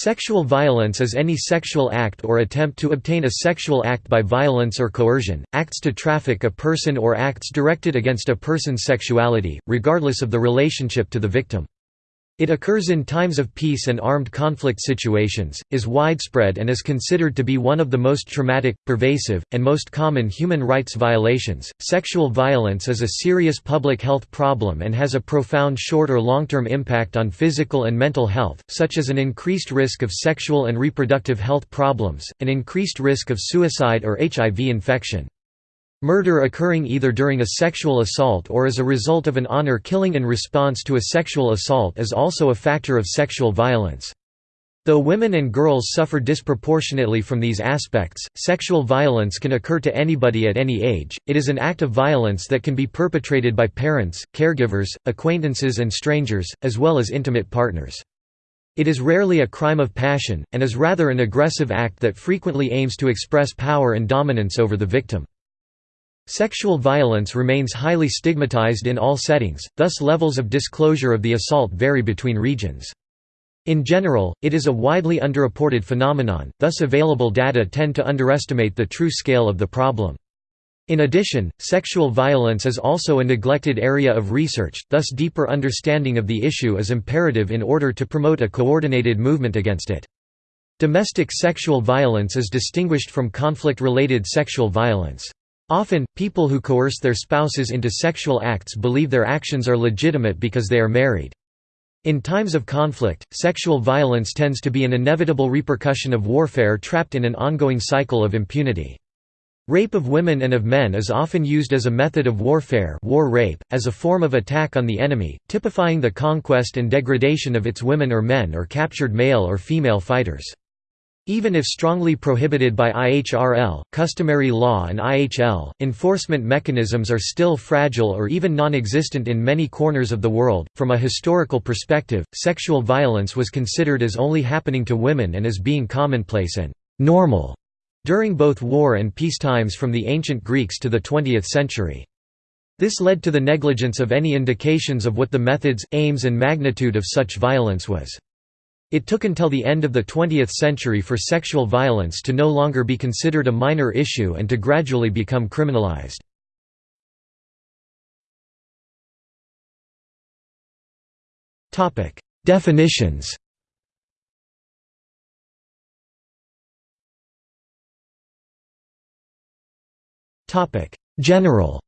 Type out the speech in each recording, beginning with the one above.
Sexual violence is any sexual act or attempt to obtain a sexual act by violence or coercion, acts to traffic a person or acts directed against a person's sexuality, regardless of the relationship to the victim. It occurs in times of peace and armed conflict situations, is widespread and is considered to be one of the most traumatic, pervasive, and most common human rights violations. Sexual violence is a serious public health problem and has a profound short or long-term impact on physical and mental health, such as an increased risk of sexual and reproductive health problems, an increased risk of suicide or HIV infection. Murder occurring either during a sexual assault or as a result of an honor killing in response to a sexual assault is also a factor of sexual violence. Though women and girls suffer disproportionately from these aspects, sexual violence can occur to anybody at any age, it is an act of violence that can be perpetrated by parents, caregivers, acquaintances and strangers, as well as intimate partners. It is rarely a crime of passion, and is rather an aggressive act that frequently aims to express power and dominance over the victim. Sexual violence remains highly stigmatized in all settings, thus levels of disclosure of the assault vary between regions. In general, it is a widely underreported phenomenon, thus available data tend to underestimate the true scale of the problem. In addition, sexual violence is also a neglected area of research, thus deeper understanding of the issue is imperative in order to promote a coordinated movement against it. Domestic sexual violence is distinguished from conflict-related sexual violence. Often, people who coerce their spouses into sexual acts believe their actions are legitimate because they are married. In times of conflict, sexual violence tends to be an inevitable repercussion of warfare trapped in an ongoing cycle of impunity. Rape of women and of men is often used as a method of warfare war rape, as a form of attack on the enemy, typifying the conquest and degradation of its women or men or captured male or female fighters. Even if strongly prohibited by IHRL, customary law and IHL, enforcement mechanisms are still fragile or even non-existent in many corners of the world. From a historical perspective, sexual violence was considered as only happening to women and as being commonplace and normal during both war and peace times from the ancient Greeks to the 20th century. This led to the negligence of any indications of what the methods, aims and magnitude of such violence was. It took until the end of the 20th century for sexual violence to no longer be considered a minor issue and to gradually become criminalized. Definitions General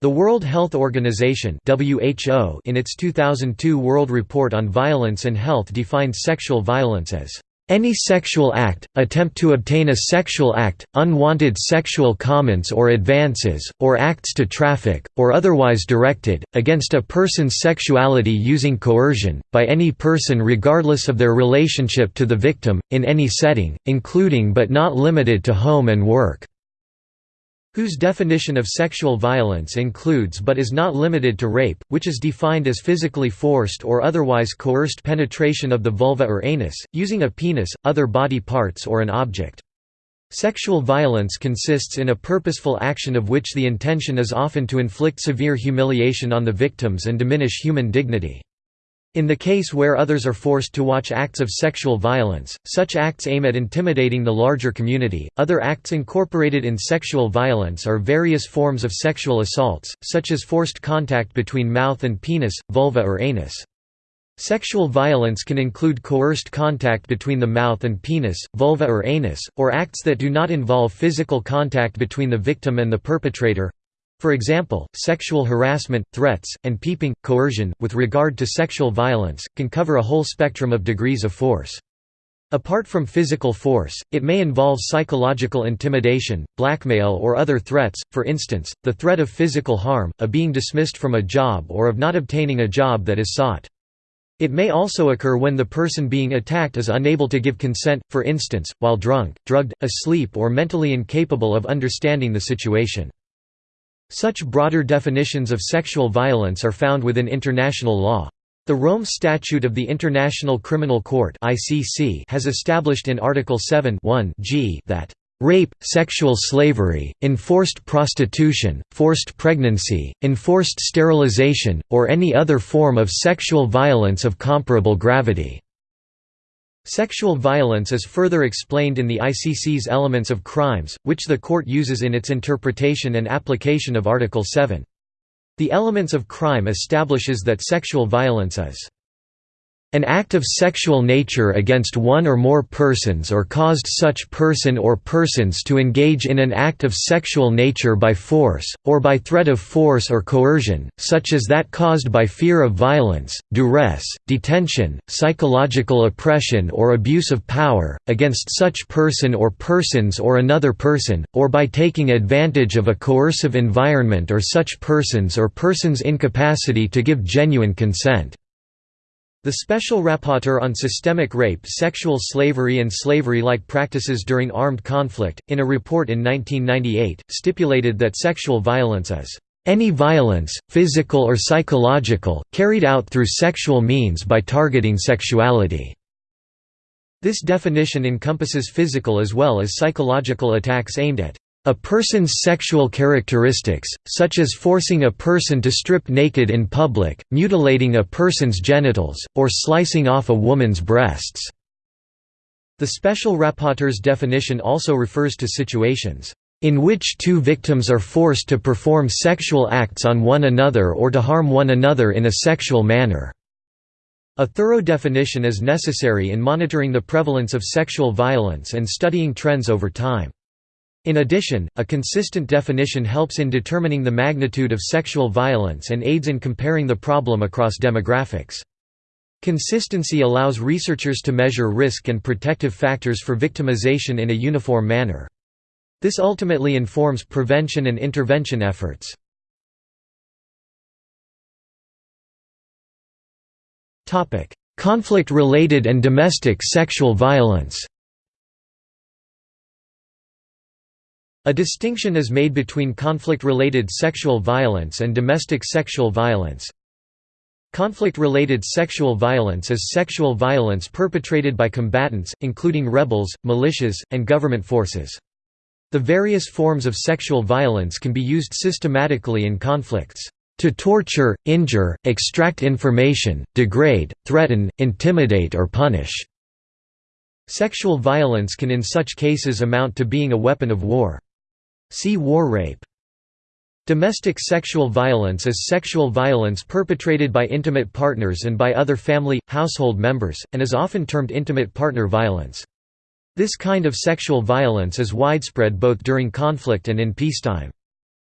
The World Health Organization (WHO) in its 2002 World Report on Violence and Health defined sexual violence as any sexual act, attempt to obtain a sexual act, unwanted sexual comments or advances, or acts to traffic, or otherwise directed, against a person's sexuality using coercion, by any person regardless of their relationship to the victim, in any setting, including but not limited to home and work whose definition of sexual violence includes but is not limited to rape, which is defined as physically forced or otherwise coerced penetration of the vulva or anus, using a penis, other body parts or an object. Sexual violence consists in a purposeful action of which the intention is often to inflict severe humiliation on the victims and diminish human dignity. In the case where others are forced to watch acts of sexual violence, such acts aim at intimidating the larger community. Other acts incorporated in sexual violence are various forms of sexual assaults, such as forced contact between mouth and penis, vulva or anus. Sexual violence can include coerced contact between the mouth and penis, vulva or anus, or acts that do not involve physical contact between the victim and the perpetrator, for example, sexual harassment, threats, and peeping, coercion, with regard to sexual violence, can cover a whole spectrum of degrees of force. Apart from physical force, it may involve psychological intimidation, blackmail or other threats, for instance, the threat of physical harm, a being dismissed from a job or of not obtaining a job that is sought. It may also occur when the person being attacked is unable to give consent, for instance, while drunk, drugged, asleep or mentally incapable of understanding the situation. Such broader definitions of sexual violence are found within international law. The Rome Statute of the International Criminal Court has established in Article 7 g that rape, sexual slavery, enforced prostitution, forced pregnancy, enforced sterilization, or any other form of sexual violence of comparable gravity." Sexual violence is further explained in the ICC's Elements of Crimes, which the court uses in its interpretation and application of Article 7. The Elements of Crime establishes that sexual violence is an act of sexual nature against one or more persons or caused such person or persons to engage in an act of sexual nature by force, or by threat of force or coercion, such as that caused by fear of violence, duress, detention, psychological oppression or abuse of power, against such person or persons or another person, or by taking advantage of a coercive environment or such persons or persons' incapacity to give genuine consent. The Special Rapporteur on Systemic Rape Sexual Slavery and Slavery-like Practices During Armed Conflict, in a report in 1998, stipulated that sexual violence is any violence, physical or psychological, carried out through sexual means by targeting sexuality." This definition encompasses physical as well as psychological attacks aimed at a person's sexual characteristics, such as forcing a person to strip naked in public, mutilating a person's genitals, or slicing off a woman's breasts. The special rapporteur's definition also refers to situations in which two victims are forced to perform sexual acts on one another or to harm one another in a sexual manner. A thorough definition is necessary in monitoring the prevalence of sexual violence and studying trends over time. In addition, a consistent definition helps in determining the magnitude of sexual violence and aids in comparing the problem across demographics. Consistency allows researchers to measure risk and protective factors for victimization in a uniform manner. This ultimately informs prevention and intervention efforts. Conflict-related and domestic sexual violence A distinction is made between conflict-related sexual violence and domestic sexual violence. Conflict-related sexual violence is sexual violence perpetrated by combatants, including rebels, militias, and government forces. The various forms of sexual violence can be used systematically in conflicts to torture, injure, extract information, degrade, threaten, intimidate or punish. Sexual violence can in such cases amount to being a weapon of war. See war rape. Domestic sexual violence is sexual violence perpetrated by intimate partners and by other family, household members, and is often termed intimate partner violence. This kind of sexual violence is widespread both during conflict and in peacetime.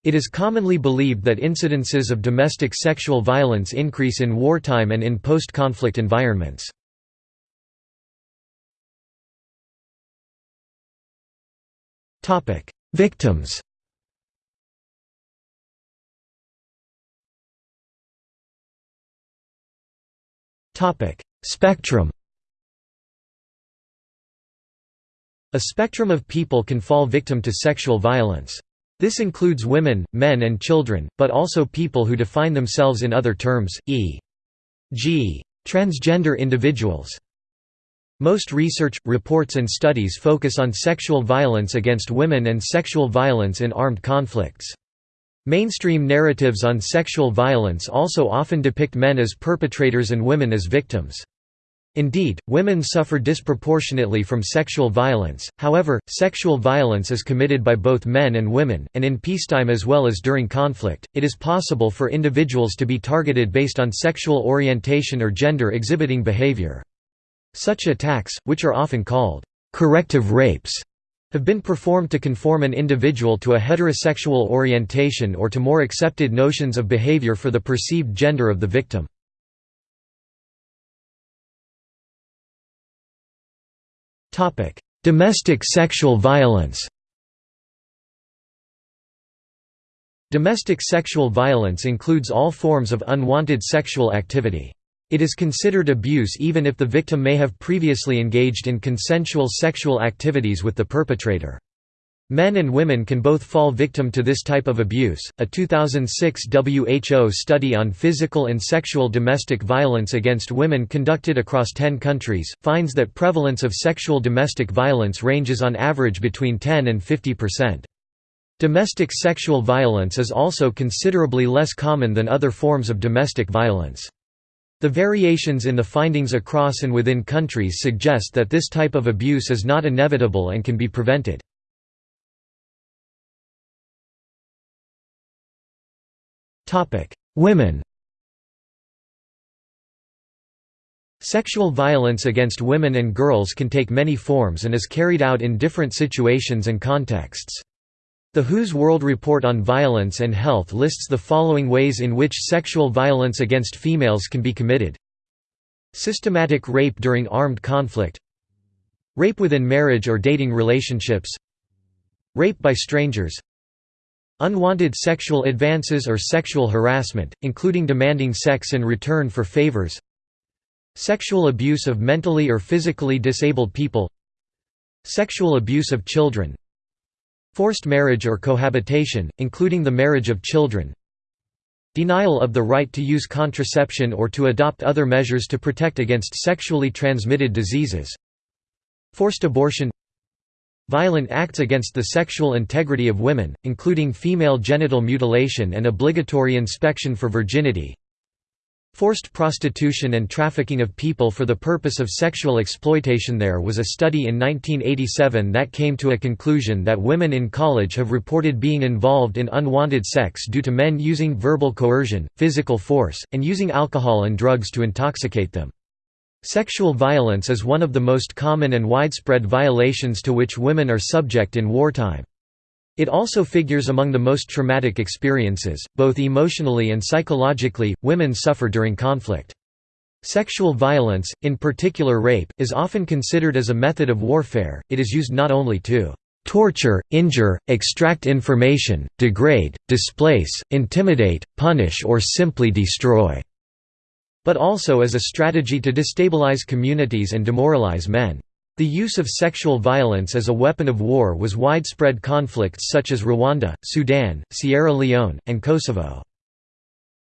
It is commonly believed that incidences of domestic sexual violence increase in wartime and in post-conflict environments. Victims Spectrum A spectrum of people can fall victim to sexual violence. This includes women, men and children, but also people who define themselves in other terms, e.g. transgender individuals. Most research, reports and studies focus on sexual violence against women and sexual violence in armed conflicts. Mainstream narratives on sexual violence also often depict men as perpetrators and women as victims. Indeed, women suffer disproportionately from sexual violence, however, sexual violence is committed by both men and women, and in peacetime as well as during conflict, it is possible for individuals to be targeted based on sexual orientation or gender exhibiting behavior. Such attacks, which are often called corrective rapes, have been performed to conform an individual to a heterosexual orientation or to more accepted notions of behavior for the perceived gender of the victim. Domestic sexual violence Domestic sexual violence includes all forms of unwanted sexual activity. It is considered abuse even if the victim may have previously engaged in consensual sexual activities with the perpetrator. Men and women can both fall victim to this type of abuse. A 2006 WHO study on physical and sexual domestic violence against women conducted across 10 countries finds that prevalence of sexual domestic violence ranges on average between 10 and 50%. Domestic sexual violence is also considerably less common than other forms of domestic violence. The variations in the findings across and within countries suggest that this type of abuse is not inevitable and can be prevented. Women Sexual violence against women and girls can take many forms and is carried out in different situations and contexts. The WHO's World Report on Violence and Health lists the following ways in which sexual violence against females can be committed. Systematic rape during armed conflict. Rape within marriage or dating relationships. Rape by strangers. Unwanted sexual advances or sexual harassment, including demanding sex in return for favors. Sexual abuse of mentally or physically disabled people. Sexual abuse of children Forced marriage or cohabitation, including the marriage of children. Denial of the right to use contraception or to adopt other measures to protect against sexually transmitted diseases. Forced abortion. Violent acts against the sexual integrity of women, including female genital mutilation and obligatory inspection for virginity Forced prostitution and trafficking of people for the purpose of sexual exploitation There was a study in 1987 that came to a conclusion that women in college have reported being involved in unwanted sex due to men using verbal coercion, physical force, and using alcohol and drugs to intoxicate them. Sexual violence is one of the most common and widespread violations to which women are subject in wartime. It also figures among the most traumatic experiences, both emotionally and psychologically, women suffer during conflict. Sexual violence, in particular rape, is often considered as a method of warfare, it is used not only to torture, injure, extract information, degrade, displace, intimidate, punish or simply destroy but also as a strategy to destabilize communities and demoralize men. The use of sexual violence as a weapon of war was widespread conflicts such as Rwanda, Sudan, Sierra Leone, and Kosovo.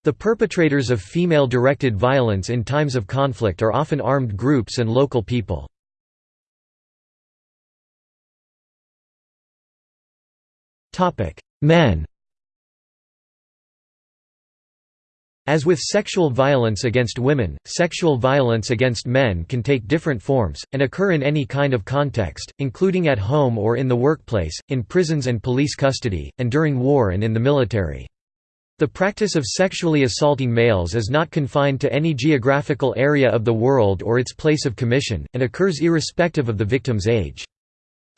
The perpetrators of female-directed violence in times of conflict are often armed groups and local people. Men As with sexual violence against women, sexual violence against men can take different forms, and occur in any kind of context, including at home or in the workplace, in prisons and police custody, and during war and in the military. The practice of sexually assaulting males is not confined to any geographical area of the world or its place of commission, and occurs irrespective of the victim's age.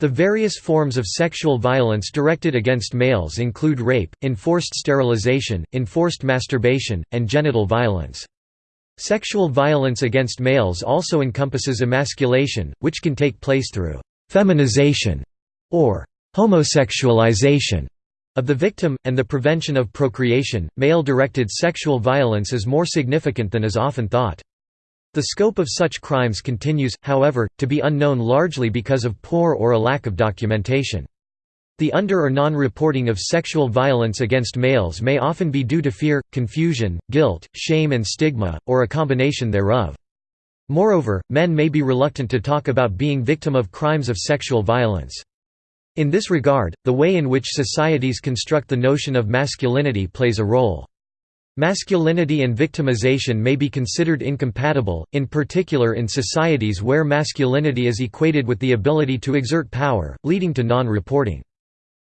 The various forms of sexual violence directed against males include rape, enforced sterilization, enforced masturbation, and genital violence. Sexual violence against males also encompasses emasculation, which can take place through «feminization» or «homosexualization» of the victim, and the prevention of procreation. Male-directed sexual violence is more significant than is often thought. The scope of such crimes continues, however, to be unknown largely because of poor or a lack of documentation. The under- or non-reporting of sexual violence against males may often be due to fear, confusion, guilt, shame and stigma, or a combination thereof. Moreover, men may be reluctant to talk about being victim of crimes of sexual violence. In this regard, the way in which societies construct the notion of masculinity plays a role. Masculinity and victimization may be considered incompatible, in particular in societies where masculinity is equated with the ability to exert power, leading to non-reporting.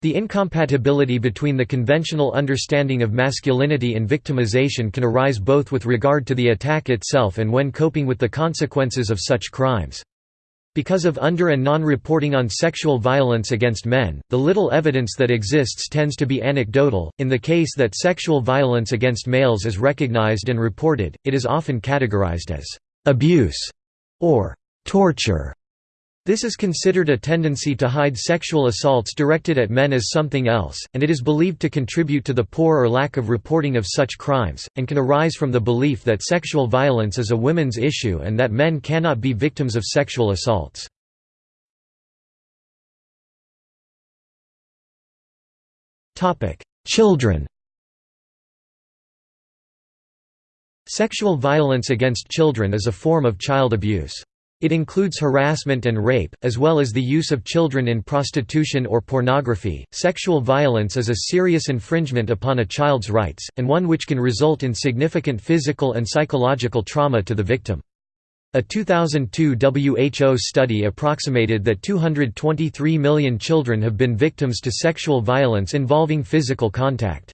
The incompatibility between the conventional understanding of masculinity and victimization can arise both with regard to the attack itself and when coping with the consequences of such crimes. Because of under- and non-reporting on sexual violence against men, the little evidence that exists tends to be anecdotal. In the case that sexual violence against males is recognized and reported, it is often categorized as abuse or torture. This is considered a tendency to hide sexual assaults directed at men as something else, and it is believed to contribute to the poor or lack of reporting of such crimes, and can arise from the belief that sexual violence is a women's issue and that men cannot be victims of sexual assaults. Children Sexual violence against children is a form of child abuse. It includes harassment and rape, as well as the use of children in prostitution or pornography. Sexual violence is a serious infringement upon a child's rights, and one which can result in significant physical and psychological trauma to the victim. A 2002 WHO study approximated that 223 million children have been victims to sexual violence involving physical contact.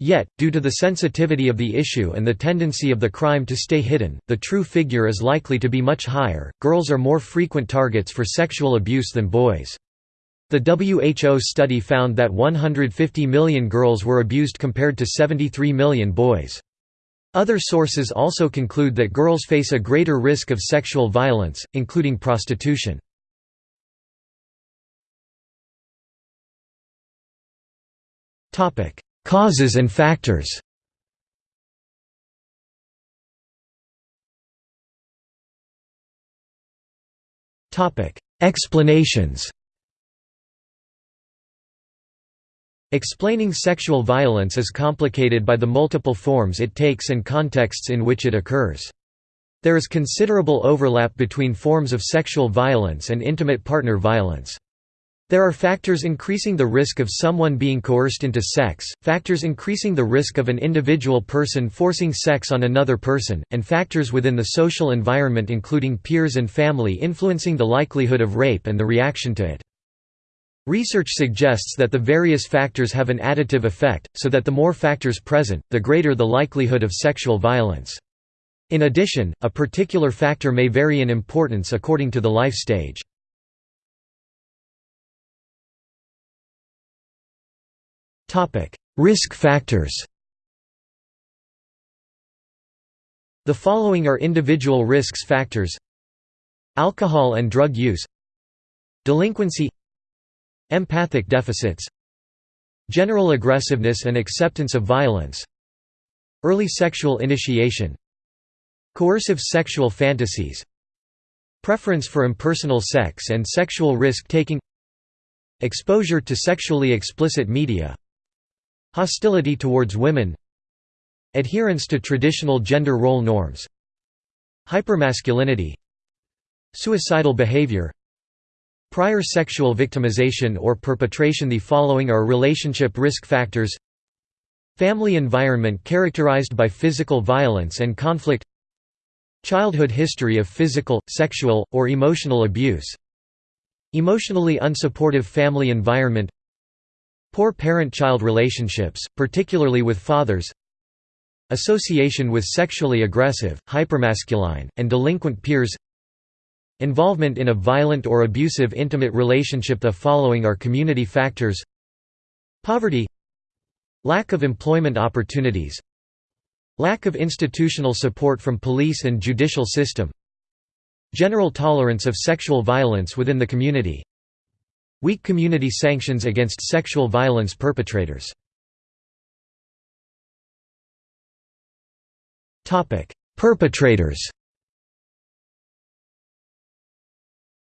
Yet, due to the sensitivity of the issue and the tendency of the crime to stay hidden, the true figure is likely to be much higher. Girls are more frequent targets for sexual abuse than boys. The WHO study found that 150 million girls were abused compared to 73 million boys. Other sources also conclude that girls face a greater risk of sexual violence, including prostitution. Causes and factors Explanations Explaining sexual violence is complicated by the multiple forms it takes and contexts in which it occurs. There is considerable overlap between forms of sexual violence and intimate partner violence. There are factors increasing the risk of someone being coerced into sex, factors increasing the risk of an individual person forcing sex on another person, and factors within the social environment including peers and family influencing the likelihood of rape and the reaction to it. Research suggests that the various factors have an additive effect, so that the more factors present, the greater the likelihood of sexual violence. In addition, a particular factor may vary in importance according to the life stage. Risk factors The following are individual risks factors. Alcohol and drug use. Delinquency. Empathic deficits. General aggressiveness and acceptance of violence. Early sexual initiation. Coercive sexual fantasies. Preference for impersonal sex and sexual risk-taking. Exposure to sexually explicit media Hostility towards women Adherence to traditional gender role norms Hypermasculinity Suicidal behavior Prior sexual victimization or perpetration. The following are relationship risk factors Family environment characterized by physical violence and conflict Childhood history of physical, sexual, or emotional abuse Emotionally unsupportive family environment Poor parent-child relationships, particularly with fathers Association with sexually aggressive, hypermasculine, and delinquent peers Involvement in a violent or abusive intimate relationship The following are community factors Poverty Lack of employment opportunities Lack of institutional support from police and judicial system General tolerance of sexual violence within the community Weak community sanctions against sexual violence perpetrators Perpetrators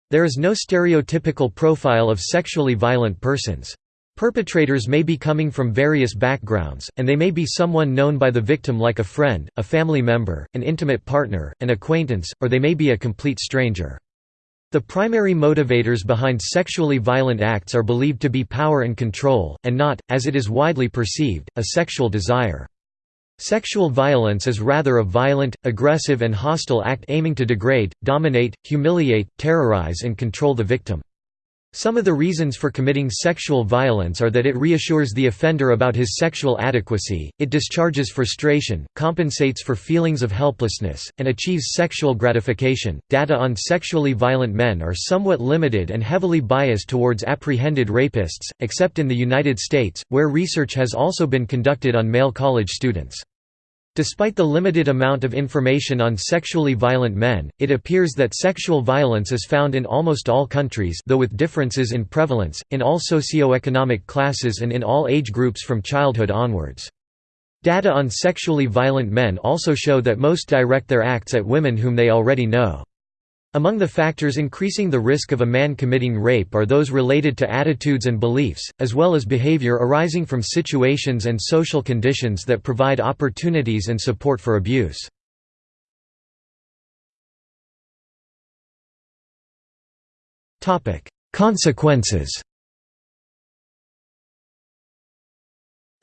There is no stereotypical profile of sexually violent persons. Perpetrators may be coming from various backgrounds, and they may be someone known by the victim like a friend, a family member, an intimate partner, an acquaintance, or they may be a complete stranger. The primary motivators behind sexually violent acts are believed to be power and control, and not, as it is widely perceived, a sexual desire. Sexual violence is rather a violent, aggressive and hostile act aiming to degrade, dominate, humiliate, terrorize and control the victim. Some of the reasons for committing sexual violence are that it reassures the offender about his sexual adequacy, it discharges frustration, compensates for feelings of helplessness, and achieves sexual gratification. Data on sexually violent men are somewhat limited and heavily biased towards apprehended rapists, except in the United States, where research has also been conducted on male college students. Despite the limited amount of information on sexually violent men, it appears that sexual violence is found in almost all countries though with differences in prevalence, in all socio-economic classes and in all age groups from childhood onwards. Data on sexually violent men also show that most direct their acts at women whom they already know. Among the factors increasing the risk of a man committing rape are those related to attitudes and beliefs, as well as behavior arising from situations and social conditions that provide opportunities and support for abuse. Consequences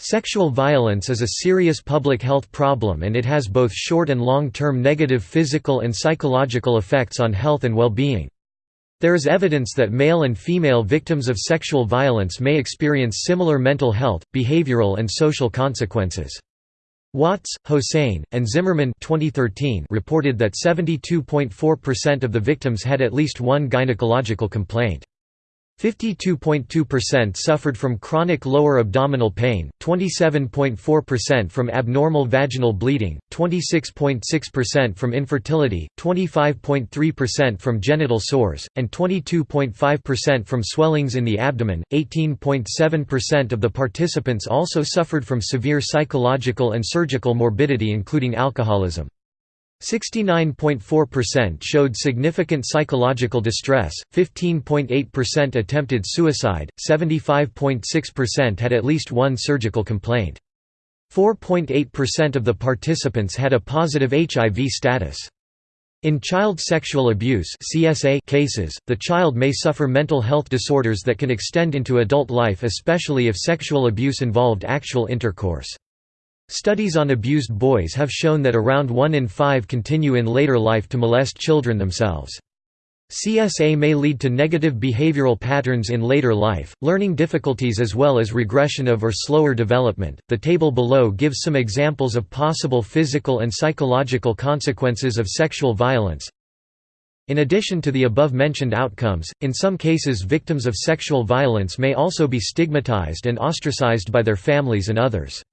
Sexual violence is a serious public health problem and it has both short and long-term negative physical and psychological effects on health and well-being. There is evidence that male and female victims of sexual violence may experience similar mental health, behavioral and social consequences. Watts, Hossain, and Zimmerman 2013 reported that 72.4% of the victims had at least one gynecological complaint. 52.2% suffered from chronic lower abdominal pain, 27.4% from abnormal vaginal bleeding, 26.6% from infertility, 25.3% from genital sores, and 22.5% from swellings in the abdomen. 18.7% of the participants also suffered from severe psychological and surgical morbidity including alcoholism. 69.4% showed significant psychological distress, 15.8% attempted suicide, 75.6% had at least one surgical complaint. 4.8% of the participants had a positive HIV status. In child sexual abuse cases, the child may suffer mental health disorders that can extend into adult life especially if sexual abuse involved actual intercourse. Studies on abused boys have shown that around 1 in 5 continue in later life to molest children themselves. CSA may lead to negative behavioral patterns in later life, learning difficulties as well as regression of or slower development. The table below gives some examples of possible physical and psychological consequences of sexual violence. In addition to the above mentioned outcomes, in some cases victims of sexual violence may also be stigmatized and ostracized by their families and others.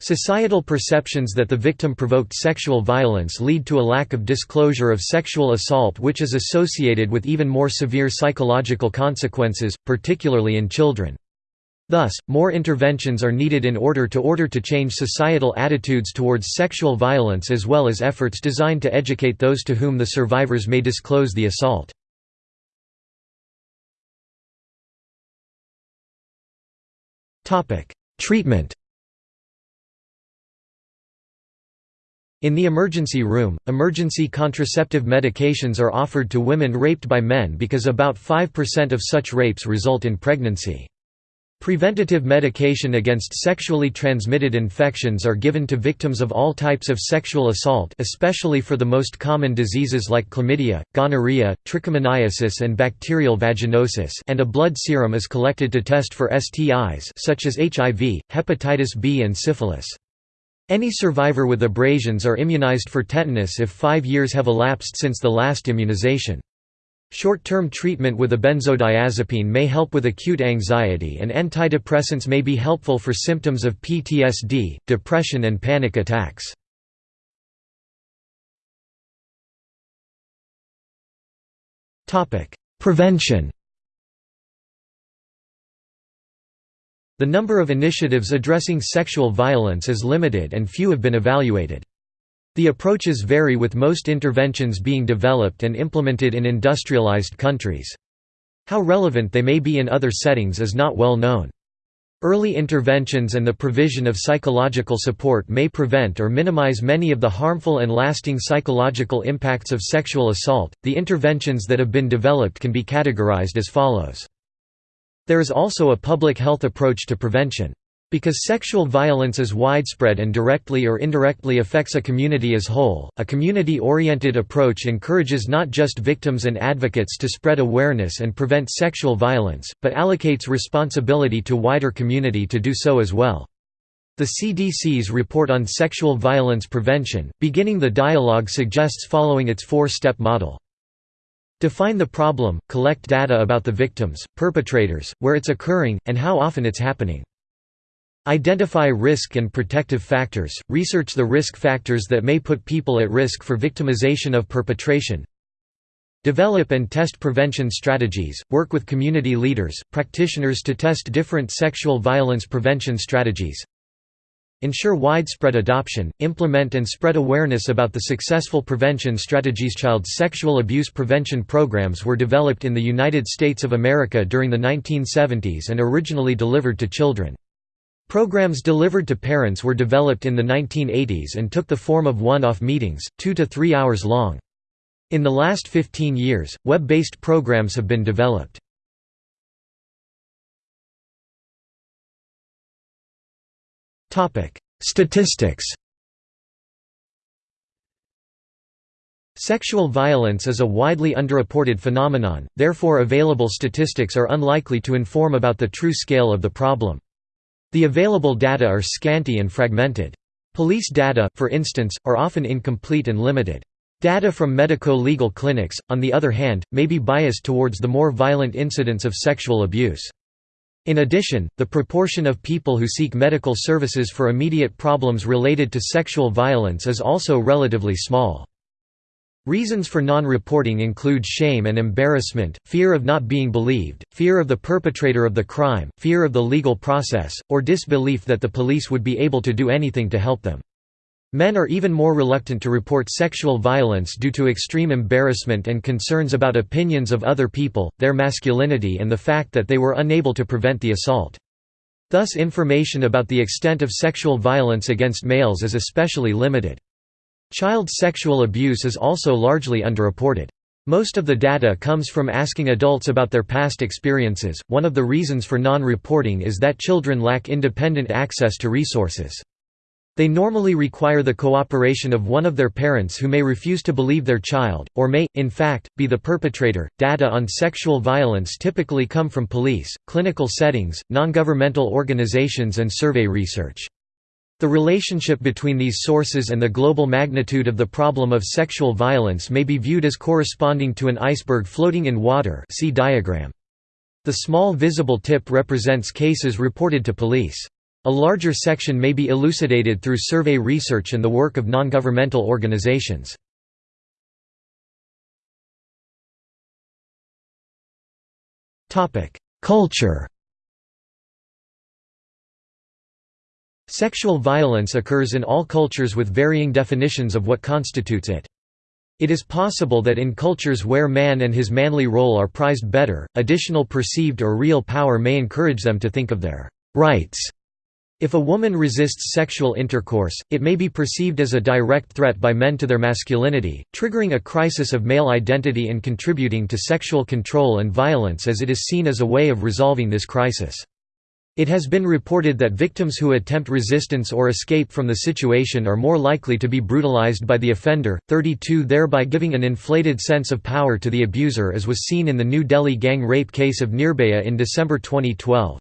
Societal perceptions that the victim provoked sexual violence lead to a lack of disclosure of sexual assault which is associated with even more severe psychological consequences, particularly in children. Thus, more interventions are needed in order to order to change societal attitudes towards sexual violence as well as efforts designed to educate those to whom the survivors may disclose the assault. Treatment In the emergency room, emergency contraceptive medications are offered to women raped by men because about 5% of such rapes result in pregnancy. Preventative medication against sexually transmitted infections are given to victims of all types of sexual assault especially for the most common diseases like chlamydia, gonorrhea, trichomoniasis and bacterial vaginosis and a blood serum is collected to test for STIs such as HIV, hepatitis B and syphilis. Any survivor with abrasions are immunized for tetanus if five years have elapsed since the last immunization. Short-term treatment with a benzodiazepine may help with acute anxiety and antidepressants may be helpful for symptoms of PTSD, depression and panic attacks. Prevention The number of initiatives addressing sexual violence is limited and few have been evaluated. The approaches vary with most interventions being developed and implemented in industrialized countries. How relevant they may be in other settings is not well known. Early interventions and the provision of psychological support may prevent or minimize many of the harmful and lasting psychological impacts of sexual assault. The interventions that have been developed can be categorized as follows. There is also a public health approach to prevention. Because sexual violence is widespread and directly or indirectly affects a community as whole, a community-oriented approach encourages not just victims and advocates to spread awareness and prevent sexual violence, but allocates responsibility to wider community to do so as well. The CDC's report on sexual violence prevention, beginning the dialogue suggests following its four-step model. Define the problem, collect data about the victims, perpetrators, where it's occurring, and how often it's happening. Identify risk and protective factors, research the risk factors that may put people at risk for victimization of perpetration. Develop and test prevention strategies, work with community leaders, practitioners to test different sexual violence prevention strategies. Ensure widespread adoption, implement and spread awareness about the successful prevention strategies. Child sexual abuse prevention programs were developed in the United States of America during the 1970s and originally delivered to children. Programs delivered to parents were developed in the 1980s and took the form of one-off meetings, two to three hours long. In the last 15 years, web-based programs have been developed. Statistics Sexual violence is a widely underreported phenomenon, therefore available statistics are unlikely to inform about the true scale of the problem. The available data are scanty and fragmented. Police data, for instance, are often incomplete and limited. Data from medico-legal clinics, on the other hand, may be biased towards the more violent incidents of sexual abuse. In addition, the proportion of people who seek medical services for immediate problems related to sexual violence is also relatively small. Reasons for non-reporting include shame and embarrassment, fear of not being believed, fear of the perpetrator of the crime, fear of the legal process, or disbelief that the police would be able to do anything to help them. Men are even more reluctant to report sexual violence due to extreme embarrassment and concerns about opinions of other people, their masculinity and the fact that they were unable to prevent the assault. Thus information about the extent of sexual violence against males is especially limited. Child sexual abuse is also largely underreported. Most of the data comes from asking adults about their past experiences. One of the reasons for non reporting is that children lack independent access to resources. They normally require the cooperation of one of their parents who may refuse to believe their child, or may, in fact, be the perpetrator. Data on sexual violence typically come from police, clinical settings, non-governmental organizations and survey research. The relationship between these sources and the global magnitude of the problem of sexual violence may be viewed as corresponding to an iceberg floating in water see diagram. The small visible tip represents cases reported to police. A larger section may be elucidated through survey research and the work of non-governmental organizations. Culture Sexual violence occurs in all cultures with varying definitions of what constitutes it. It is possible that in cultures where man and his manly role are prized better, additional perceived or real power may encourage them to think of their rights if a woman resists sexual intercourse, it may be perceived as a direct threat by men to their masculinity, triggering a crisis of male identity and contributing to sexual control and violence as it is seen as a way of resolving this crisis. It has been reported that victims who attempt resistance or escape from the situation are more likely to be brutalized by the offender, 32 thereby giving an inflated sense of power to the abuser as was seen in the New Delhi gang rape case of Nirbhaya in December 2012.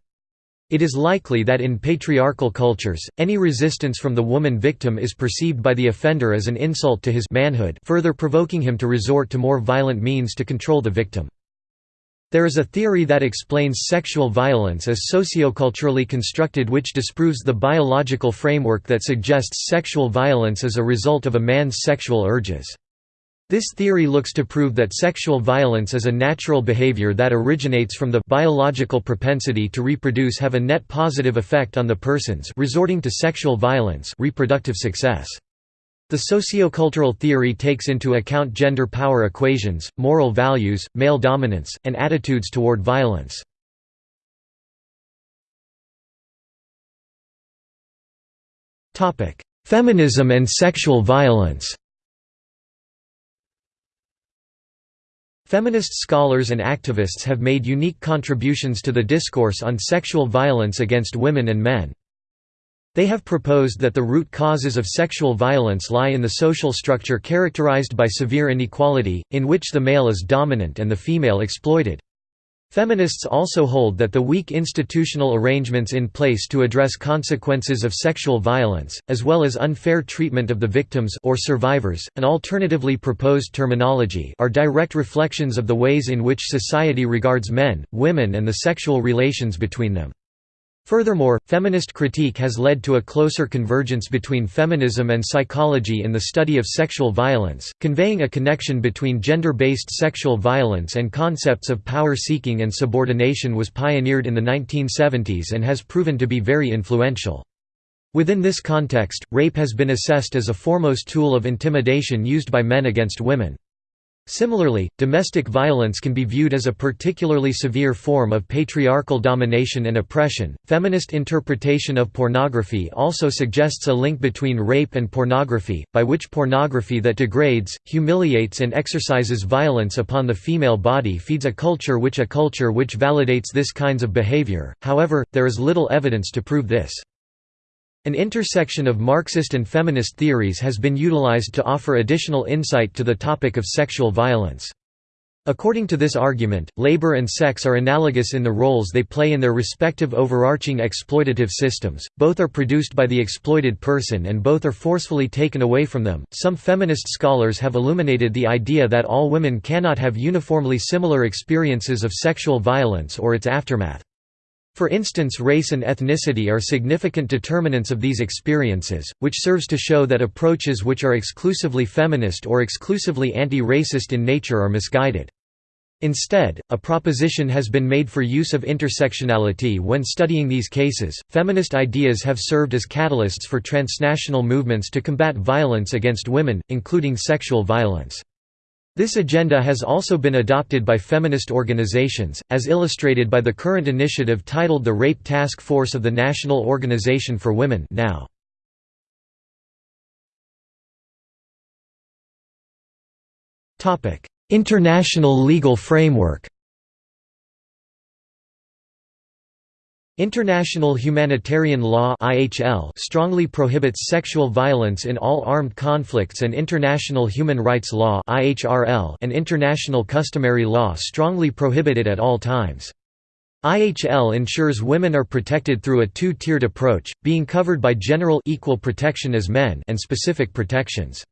It is likely that in patriarchal cultures, any resistance from the woman victim is perceived by the offender as an insult to his manhood further provoking him to resort to more violent means to control the victim. There is a theory that explains sexual violence as socioculturally constructed which disproves the biological framework that suggests sexual violence as a result of a man's sexual urges. This theory looks to prove that sexual violence is a natural behavior that originates from the biological propensity to reproduce have a net positive effect on the persons resorting to sexual violence reproductive success. The sociocultural theory takes into account gender power equations, moral values, male dominance, and attitudes toward violence. Feminism and sexual violence Feminist scholars and activists have made unique contributions to the discourse on sexual violence against women and men. They have proposed that the root causes of sexual violence lie in the social structure characterized by severe inequality, in which the male is dominant and the female exploited. Feminists also hold that the weak institutional arrangements in place to address consequences of sexual violence, as well as unfair treatment of the victims or survivors, an alternatively proposed terminology are direct reflections of the ways in which society regards men, women and the sexual relations between them. Furthermore, feminist critique has led to a closer convergence between feminism and psychology in the study of sexual violence, conveying a connection between gender-based sexual violence and concepts of power-seeking and subordination was pioneered in the 1970s and has proven to be very influential. Within this context, rape has been assessed as a foremost tool of intimidation used by men against women. Similarly, domestic violence can be viewed as a particularly severe form of patriarchal domination and oppression. Feminist interpretation of pornography also suggests a link between rape and pornography, by which pornography that degrades, humiliates, and exercises violence upon the female body feeds a culture which a culture which validates this kinds of behavior. However, there is little evidence to prove this. An intersection of Marxist and feminist theories has been utilized to offer additional insight to the topic of sexual violence. According to this argument, labor and sex are analogous in the roles they play in their respective overarching exploitative systems, both are produced by the exploited person and both are forcefully taken away from them. Some feminist scholars have illuminated the idea that all women cannot have uniformly similar experiences of sexual violence or its aftermath. For instance race and ethnicity are significant determinants of these experiences, which serves to show that approaches which are exclusively feminist or exclusively anti-racist in nature are misguided. Instead, a proposition has been made for use of intersectionality when studying these cases. Feminist ideas have served as catalysts for transnational movements to combat violence against women, including sexual violence. This agenda has also been adopted by feminist organizations, as illustrated by the current initiative titled the Rape Task Force of the National Organization for Women now. International legal framework International humanitarian law strongly prohibits sexual violence in all armed conflicts and international human rights law and international customary law strongly prohibit it at all times. IHL ensures women are protected through a two-tiered approach, being covered by general equal protection as men and specific protections.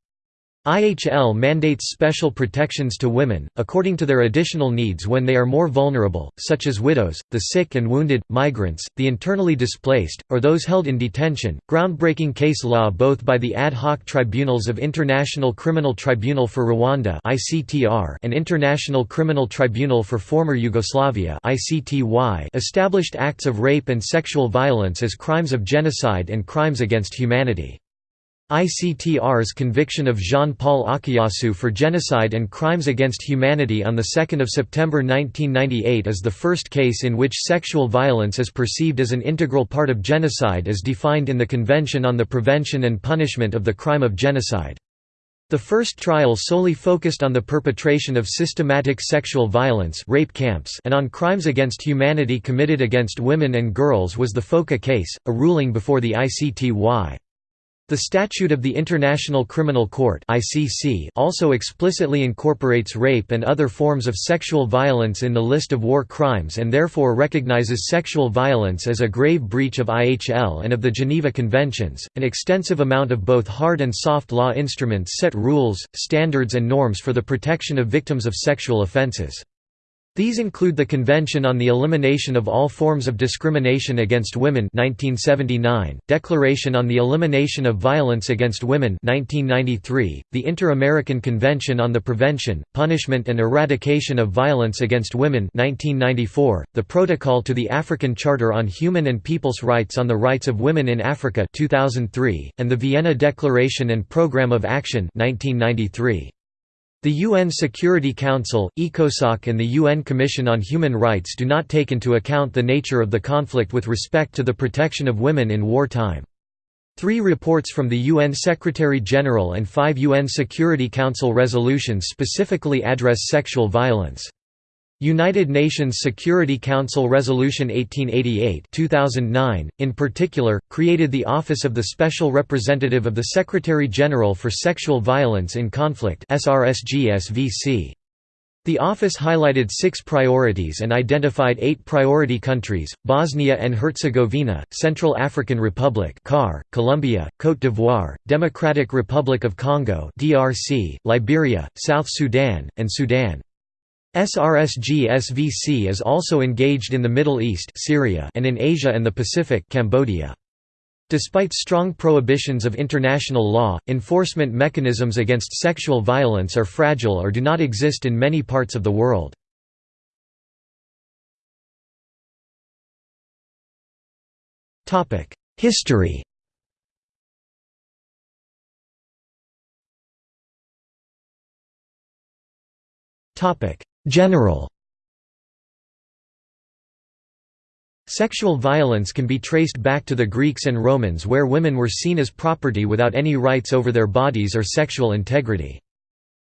IHL mandates special protections to women, according to their additional needs when they are more vulnerable, such as widows, the sick and wounded, migrants, the internally displaced, or those held in detention. Groundbreaking case law both by the ad hoc tribunals of International Criminal Tribunal for Rwanda and International Criminal Tribunal for Former Yugoslavia established acts of rape and sexual violence as crimes of genocide and crimes against humanity. ICTR's conviction of Jean-Paul Akayesu for genocide and crimes against humanity on 2 September 1998 is the first case in which sexual violence is perceived as an integral part of genocide as defined in the Convention on the Prevention and Punishment of the Crime of Genocide. The first trial solely focused on the perpetration of systematic sexual violence rape camps and on crimes against humanity committed against women and girls was the Foča case, a ruling before the ICTY. The Statute of the International Criminal Court (ICC) also explicitly incorporates rape and other forms of sexual violence in the list of war crimes and therefore recognizes sexual violence as a grave breach of IHL and of the Geneva Conventions. An extensive amount of both hard and soft law instruments set rules, standards and norms for the protection of victims of sexual offenses. These include the Convention on the Elimination of All Forms of Discrimination Against Women 1979, Declaration on the Elimination of Violence Against Women 1993, the Inter-American Convention on the Prevention, Punishment and Eradication of Violence Against Women 1994, the Protocol to the African Charter on Human and People's Rights on the Rights of Women in Africa 2003, and the Vienna Declaration and Programme of Action 1993. The UN Security Council, ECOSOC and the UN Commission on Human Rights do not take into account the nature of the conflict with respect to the protection of women in wartime. Three reports from the UN Secretary-General and five UN Security Council resolutions specifically address sexual violence. United Nations Security Council Resolution 1888 2009, in particular, created the Office of the Special Representative of the Secretary-General for Sexual Violence in Conflict The office highlighted six priorities and identified eight priority countries, Bosnia and Herzegovina, Central African Republic CAR, Colombia, Côte d'Ivoire, Democratic Republic of Congo DRC, Liberia, South Sudan, and Sudan. SRSG SVC is also engaged in the Middle East Syria and in Asia and the Pacific Cambodia. Despite strong prohibitions of international law, enforcement mechanisms against sexual violence are fragile or do not exist in many parts of the world. History topic General Sexual violence can be traced back to the Greeks and Romans where women were seen as property without any rights over their bodies or sexual integrity.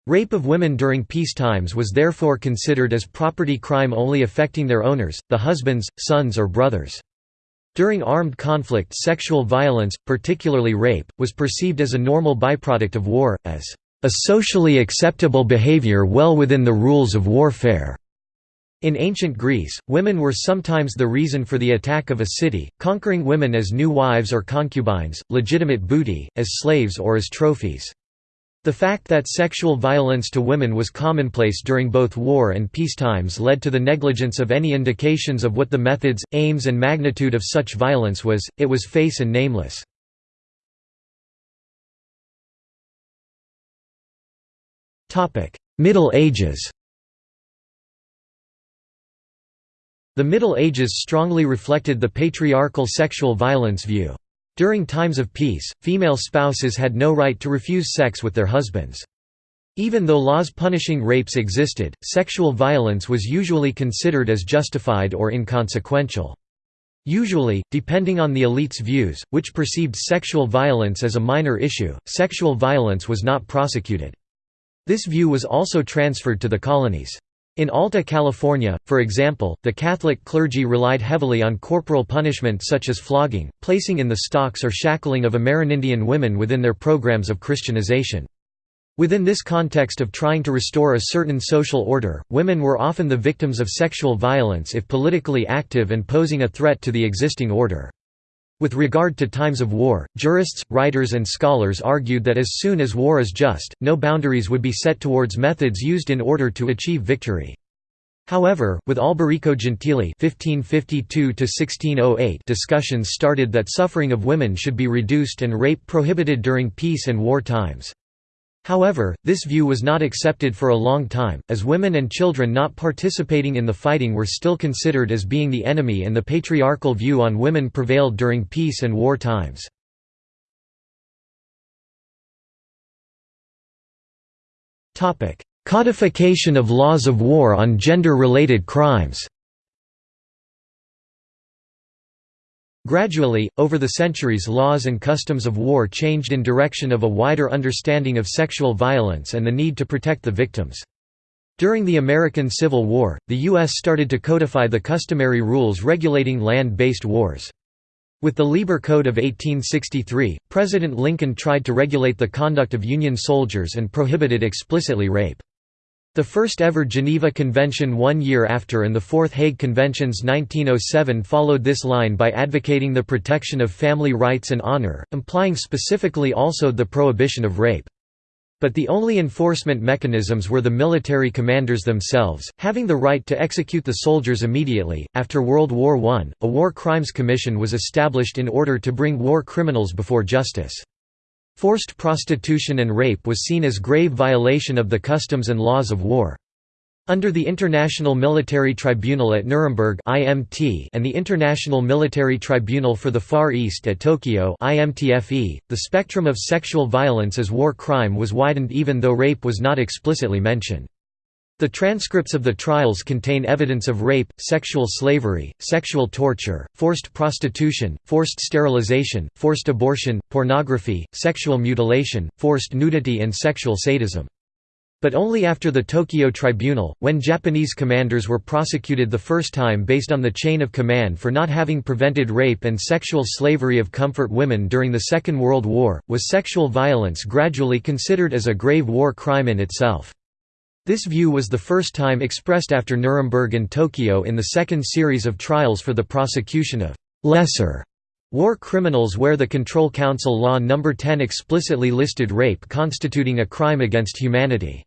Rape of women during peace times was therefore considered as property crime only affecting their owners, the husbands, sons or brothers. During armed conflict sexual violence, particularly rape, was perceived as a normal byproduct of war, as a socially acceptable behavior well within the rules of warfare. In ancient Greece, women were sometimes the reason for the attack of a city, conquering women as new wives or concubines, legitimate booty, as slaves or as trophies. The fact that sexual violence to women was commonplace during both war and peace times led to the negligence of any indications of what the methods, aims and magnitude of such violence was, it was face and nameless. Middle Ages The Middle Ages strongly reflected the patriarchal sexual violence view. During times of peace, female spouses had no right to refuse sex with their husbands. Even though laws punishing rapes existed, sexual violence was usually considered as justified or inconsequential. Usually, depending on the elite's views, which perceived sexual violence as a minor issue, sexual violence was not prosecuted. This view was also transferred to the colonies. In Alta California, for example, the Catholic clergy relied heavily on corporal punishment such as flogging, placing in the stocks or shackling of Amerindian women within their programs of Christianization. Within this context of trying to restore a certain social order, women were often the victims of sexual violence if politically active and posing a threat to the existing order. With regard to times of war, jurists, writers and scholars argued that as soon as war is just, no boundaries would be set towards methods used in order to achieve victory. However, with Alberico Gentili (1552–1608) discussions started that suffering of women should be reduced and rape prohibited during peace and war times. However, this view was not accepted for a long time, as women and children not participating in the fighting were still considered as being the enemy and the patriarchal view on women prevailed during peace and war times. Codification of laws of war on gender-related crimes Gradually, over the centuries laws and customs of war changed in direction of a wider understanding of sexual violence and the need to protect the victims. During the American Civil War, the U.S. started to codify the customary rules regulating land-based wars. With the Lieber Code of 1863, President Lincoln tried to regulate the conduct of Union soldiers and prohibited explicitly rape. The first ever Geneva Convention one year after and the Fourth Hague Conventions 1907 followed this line by advocating the protection of family rights and honor, implying specifically also the prohibition of rape. But the only enforcement mechanisms were the military commanders themselves, having the right to execute the soldiers immediately. After World War I, a War Crimes Commission was established in order to bring war criminals before justice. Forced prostitution and rape was seen as grave violation of the customs and laws of war. Under the International Military Tribunal at Nuremberg (IMT) and the International Military Tribunal for the Far East at Tokyo (IMTFE), the spectrum of sexual violence as war crime was widened even though rape was not explicitly mentioned. The transcripts of the trials contain evidence of rape, sexual slavery, sexual torture, forced prostitution, forced sterilization, forced abortion, pornography, sexual mutilation, forced nudity and sexual sadism. But only after the Tokyo Tribunal, when Japanese commanders were prosecuted the first time based on the chain of command for not having prevented rape and sexual slavery of comfort women during the Second World War, was sexual violence gradually considered as a grave war crime in itself. This view was the first time expressed after Nuremberg and Tokyo in the second series of trials for the prosecution of «lesser» war criminals where the Control Council Law No. 10 explicitly listed rape constituting a crime against humanity.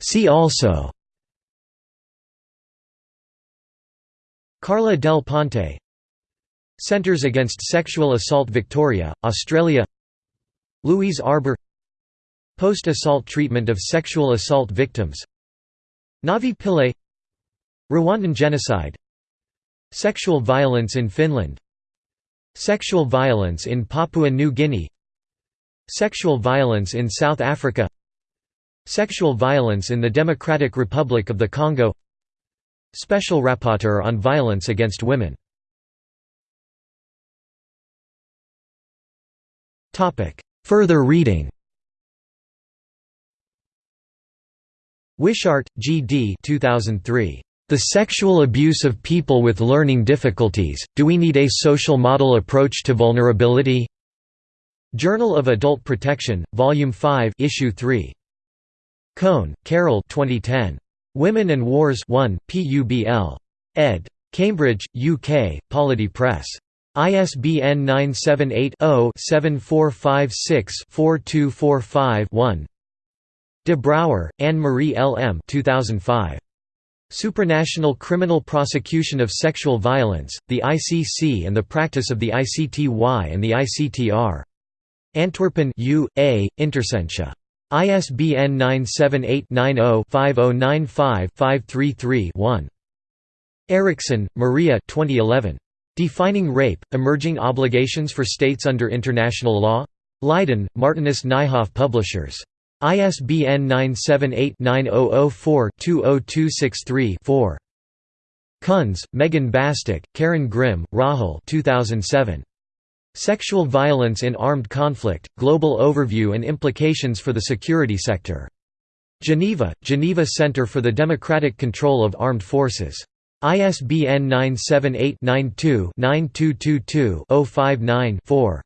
See also Carla del Ponte Centres Against Sexual Assault Victoria, Australia Louise Arbour Post-assault treatment of sexual assault victims Navi Pillay Rwandan genocide Sexual violence in Finland Sexual violence in Papua New Guinea Sexual violence in South Africa Sexual violence in the Democratic Republic of the Congo Special Rapporteur on Violence Against Women Further reading Wishart, G. D. 2003. The Sexual Abuse of People with Learning Difficulties, Do We Need a Social Model Approach to Vulnerability? Journal of Adult Protection, Volume 5 Issue 3. Cohn, Carol 2010. Women and Wars 1, PUBL. ed. Cambridge, UK, Polity Press. ISBN 978-0-7456-4245-1 De Brouwer, Anne-Marie L. M. 2005. Supranational Criminal Prosecution of Sexual Violence, the ICC and the Practice of the ICTY and the ICTR. Antwerpen U. A. Intersentia. ISBN 978-90-5095-533-1. Eriksson, Maria 2011. Defining Rape, Emerging Obligations for States Under International Law? Leiden, Martinus Nijhoff Publishers. ISBN 978-9004-20263-4. Kunz, Megan Bastick, Karin Grimm, Rahel 2007. Sexual Violence in Armed Conflict, Global Overview and Implications for the Security Sector. Geneva, Geneva Center for the Democratic Control of Armed Forces. ISBN 978-92-9222-059-4.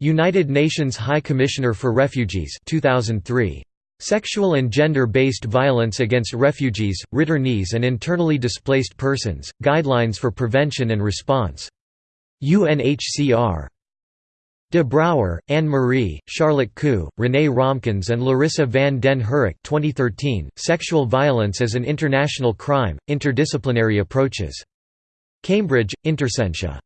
United Nations High Commissioner for Refugees 2003. Sexual and Gender-Based Violence Against Refugees, Returnees and Internally Displaced Persons, Guidelines for Prevention and Response. UNHCR. De Brouwer, Anne-Marie, Charlotte Ku, Renee Römkens and Larissa van den Herik 2013, Sexual Violence as an International Crime, Interdisciplinary Approaches. Cambridge, Intersentia.